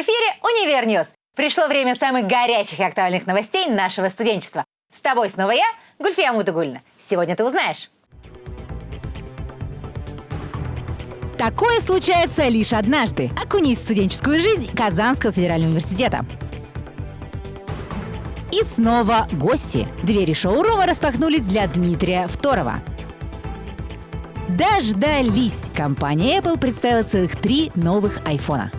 В эфире «Univer News». Пришло время самых горячих и актуальных новостей нашего студенчества. С тобой снова я, Гульфия Мутагульна. Сегодня ты узнаешь. Такое случается лишь однажды. Окунись в студенческую жизнь Казанского федерального университета. И снова гости. Двери шоурума распахнулись для Дмитрия Второва. Дождались! Компания Apple представила целых три новых айфона.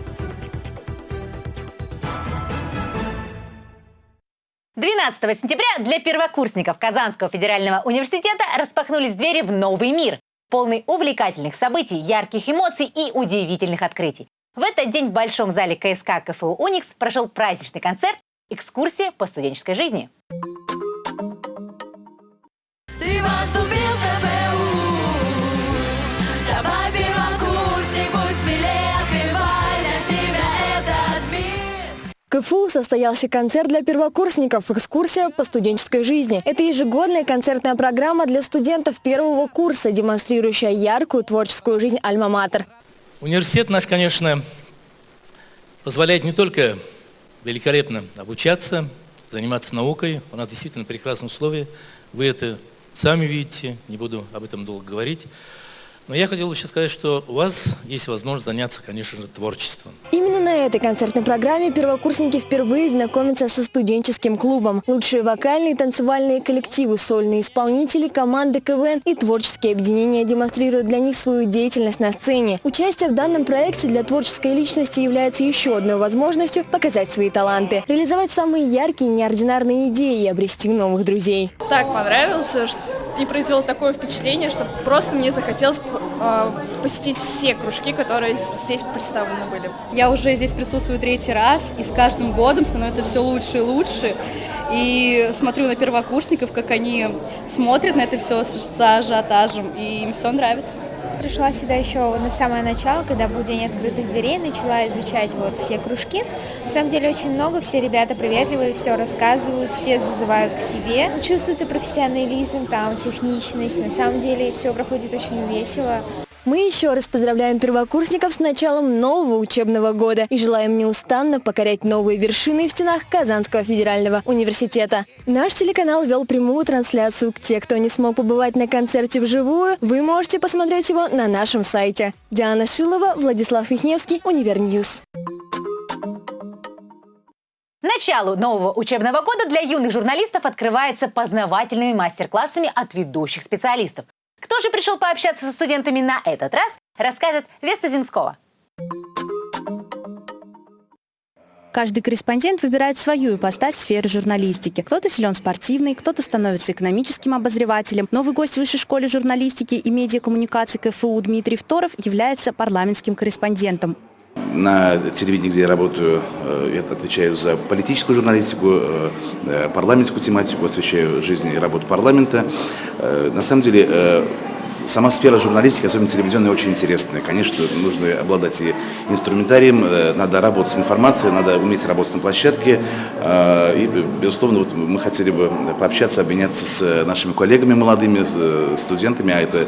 12 сентября для первокурсников Казанского федерального университета распахнулись двери в новый мир, полный увлекательных событий, ярких эмоций и удивительных открытий. В этот день в Большом зале КСК КФУ «Уникс» прошел праздничный концерт «Экскурсия по студенческой жизни». КФУ состоялся концерт для первокурсников «Экскурсия по студенческой жизни». Это ежегодная концертная программа для студентов первого курса, демонстрирующая яркую творческую жизнь «Альма-Матер». Университет наш, конечно, позволяет не только великолепно обучаться, заниматься наукой. У нас действительно прекрасные условия. Вы это сами видите, не буду об этом долго говорить. Но я хотел бы сейчас сказать, что у вас есть возможность заняться, конечно же, творчеством. На этой концертной программе первокурсники впервые знакомятся со студенческим клубом. Лучшие вокальные и танцевальные коллективы, сольные исполнители, команды КВН и творческие объединения демонстрируют для них свою деятельность на сцене. Участие в данном проекте для творческой личности является еще одной возможностью показать свои таланты, реализовать самые яркие и неординарные идеи и обрести новых друзей. Так понравился, что и произвел такое впечатление, что просто мне захотелось э, посетить все кружки, которые здесь представлены были. Я уже здесь присутствую третий раз, и с каждым годом становится все лучше и лучше. И смотрю на первокурсников, как они смотрят на это все с ажиотажем, и им все нравится пришла сюда еще на самое начало, когда был день открытых дверей, начала изучать вот все кружки. На самом деле очень много, все ребята приветливые, все рассказывают, все зазывают к себе. Чувствуется профессионализм, там, техничность. На самом деле все проходит очень весело. Мы еще раз поздравляем первокурсников с началом нового учебного года и желаем неустанно покорять новые вершины в стенах Казанского федерального университета. Наш телеканал вел прямую трансляцию. Те, кто не смог побывать на концерте вживую, вы можете посмотреть его на нашем сайте. Диана Шилова, Владислав Вихневский, Univer News. Начало нового учебного года для юных журналистов открывается познавательными мастер-классами от ведущих специалистов. Кто же пришел пообщаться со студентами на этот раз, расскажет Веста Земского. Каждый корреспондент выбирает свою ипостась в сфере журналистики. Кто-то силен спортивный, кто-то становится экономическим обозревателем. Новый гость Высшей школы журналистики и медиакоммуникации КФУ Дмитрий Второв является парламентским корреспондентом. На телевидении, где я работаю, э, я отвечаю за политическую журналистику, э, э, парламентскую тематику, освещаю жизнь и работу парламента. На самом деле Сама сфера журналистики, особенно телевизионная, очень интересная. Конечно, нужно обладать и инструментарием, э, надо работать с информацией, надо уметь работать на площадке. Э, и, безусловно, вот мы хотели бы пообщаться, обменяться с нашими коллегами молодыми, э, студентами, а это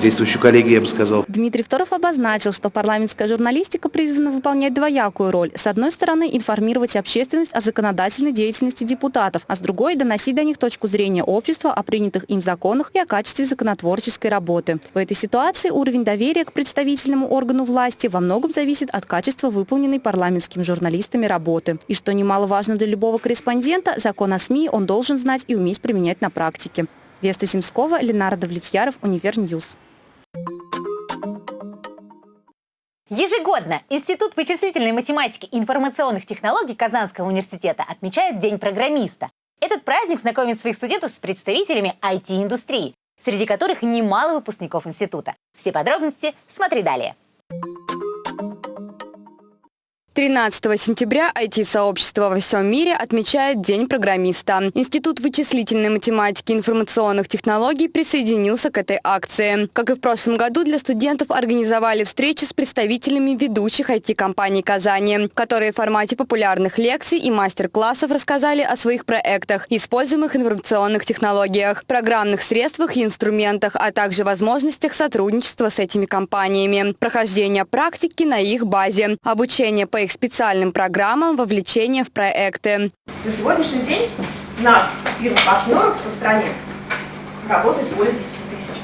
действующие коллеги, я бы сказал. Дмитрий Второв обозначил, что парламентская журналистика призвана выполнять двоякую роль. С одной стороны, информировать общественность о законодательной деятельности депутатов, а с другой – доносить до них точку зрения общества о принятых им законах и о качестве законотворческой работы работы. В этой ситуации уровень доверия к представительному органу власти во многом зависит от качества выполненной парламентскими журналистами работы. И что немаловажно для любого корреспондента, закон о СМИ он должен знать и уметь применять на практике. Веста Семскова, Ленар Давлетьяров, Univer News. Ежегодно Институт вычислительной математики и информационных технологий Казанского университета отмечает День программиста. Этот праздник знакомит своих студентов с представителями IT-индустрии, среди которых немало выпускников института. Все подробности смотри далее. 13 сентября IT-сообщество во всем мире отмечает День программиста. Институт вычислительной математики и информационных технологий присоединился к этой акции. Как и в прошлом году, для студентов организовали встречи с представителями ведущих IT-компаний Казани, которые в формате популярных лекций и мастер-классов рассказали о своих проектах, используемых информационных технологиях, программных средствах и инструментах, а также возможностях сотрудничества с этими компаниями, прохождение практики на их базе, обучение по их их специальным программам вовлечения в проекты. На сегодняшний день у нас фирм-партнеров по стране работает более 10 тысяч.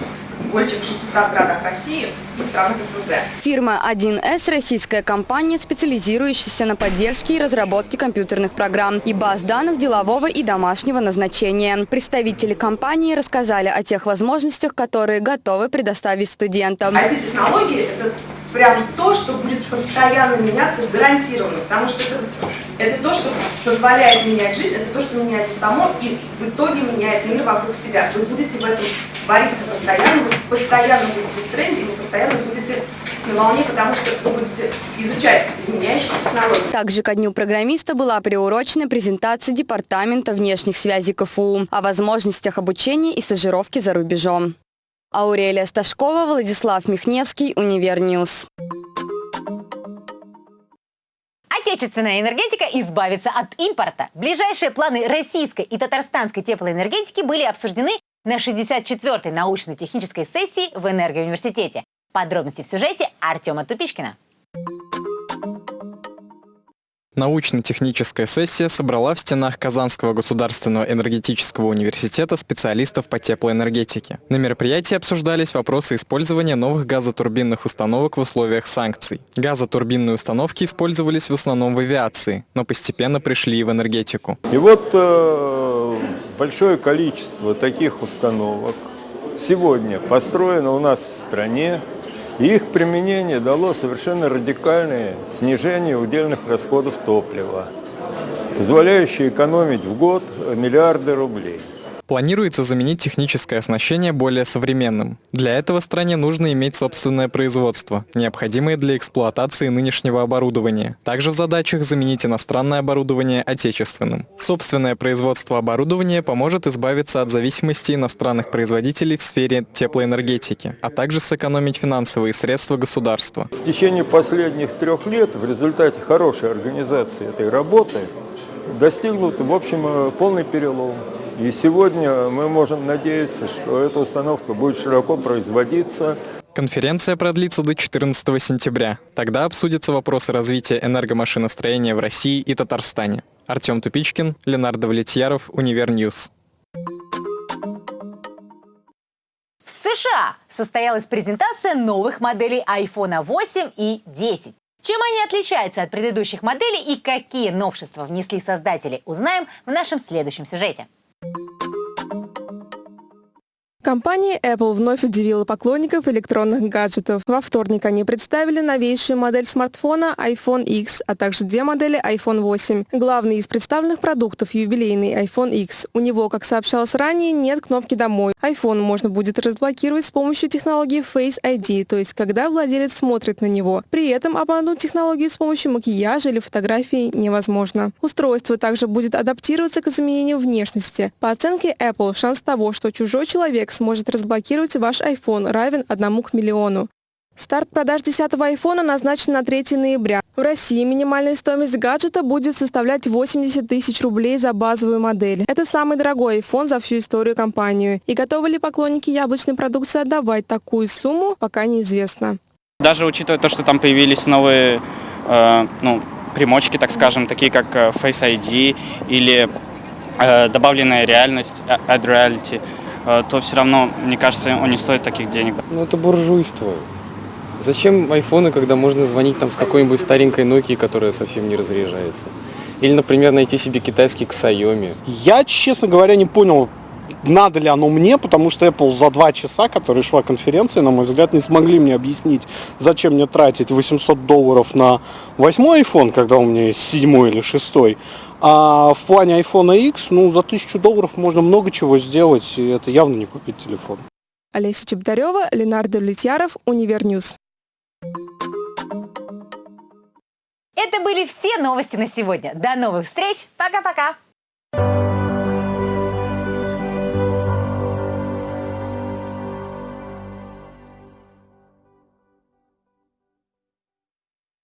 Более чем в 600 городах России и странах СНГ. Фирма 1С – российская компания, специализирующаяся на поддержке и разработке компьютерных программ и баз данных делового и домашнего назначения. Представители компании рассказали о тех возможностях, которые готовы предоставить студентам. IT-технологии – это прям то, что будет постоянно меняться гарантированно, потому что это, это то, что позволяет менять жизнь, это то, что меняется само и в итоге меняет мир вокруг себя. Вы будете в этом вариться постоянно, вы постоянно будете в тренде, вы постоянно будете на волне, потому что вы будете изучать изменяющиеся технологии. Также ко Дню программиста была приурочена презентация Департамента внешних связей КФУ о возможностях обучения и стажировки за рубежом. Аурелия Сташкова, Владислав Михневский, Univer News. Отечественная энергетика избавится от импорта. Ближайшие планы российской и татарстанской теплоэнергетики были обсуждены на 64-й научно-технической сессии в Энергоуниверситете. Подробности в сюжете Артема Тупичкина. Научно-техническая сессия собрала в стенах Казанского государственного энергетического университета специалистов по теплоэнергетике. На мероприятии обсуждались вопросы использования новых газотурбинных установок в условиях санкций. Газотурбинные установки использовались в основном в авиации, но постепенно пришли и в энергетику. И вот э, большое количество таких установок сегодня построено у нас в стране, их применение дало совершенно радикальное снижение удельных расходов топлива, позволяющее экономить в год миллиарды рублей. Планируется заменить техническое оснащение более современным. Для этого стране нужно иметь собственное производство, необходимое для эксплуатации нынешнего оборудования. Также в задачах заменить иностранное оборудование отечественным. Собственное производство оборудования поможет избавиться от зависимости иностранных производителей в сфере теплоэнергетики, а также сэкономить финансовые средства государства. В течение последних трех лет в результате хорошей организации этой работы достигнут, в общем, полный перелом. И сегодня мы можем надеяться, что эта установка будет широко производиться. Конференция продлится до 14 сентября. Тогда обсудятся вопросы развития энергомашиностроения в России и Татарстане. Артем Тупичкин, Ленар Давлетьяров, Univer News. В США состоялась презентация новых моделей iPhone 8 и 10. Чем они отличаются от предыдущих моделей и какие новшества внесли создатели, узнаем в нашем следующем сюжете. Компания Apple вновь удивила поклонников электронных гаджетов. Во вторник они представили новейшую модель смартфона iPhone X, а также две модели iPhone 8. Главный из представленных продуктов – юбилейный iPhone X. У него, как сообщалось ранее, нет кнопки «Домой». iPhone можно будет разблокировать с помощью технологии Face ID, то есть когда владелец смотрит на него. При этом обмануть технологию с помощью макияжа или фотографии невозможно. Устройство также будет адаптироваться к изменению внешности. По оценке Apple, шанс того, что чужой человек сможет разблокировать ваш iPhone, равен одному к миллиону. Старт продаж 10-го айфона назначен на 3 ноября. В России минимальная стоимость гаджета будет составлять 80 тысяч рублей за базовую модель. Это самый дорогой iPhone за всю историю компании. И готовы ли поклонники яблочной продукции отдавать такую сумму, пока неизвестно. Даже учитывая то, что там появились новые э, ну, примочки, так скажем, такие как э, Face ID или э, добавленная реальность, э, Add Reality – то все равно, мне кажется, он не стоит таких денег. Ну это буржуйство. Зачем айфоны, когда можно звонить там с какой-нибудь старенькой Nokia, которая совсем не разряжается? Или, например, найти себе китайский Xiaomi? Я, честно говоря, не понял, надо ли оно мне, потому что Apple за два часа, которые шла конференция, на мой взгляд, не смогли мне объяснить, зачем мне тратить 800 долларов на восьмой iPhone, когда у меня есть седьмой или шестой, а в плане iPhone X, ну, за тысячу долларов можно много чего сделать, и это явно не купить телефон. Олеся Чеботарева, Ленар Давлетьяров, Univer News. Это были все новости на сегодня. До новых встреч. Пока-пока.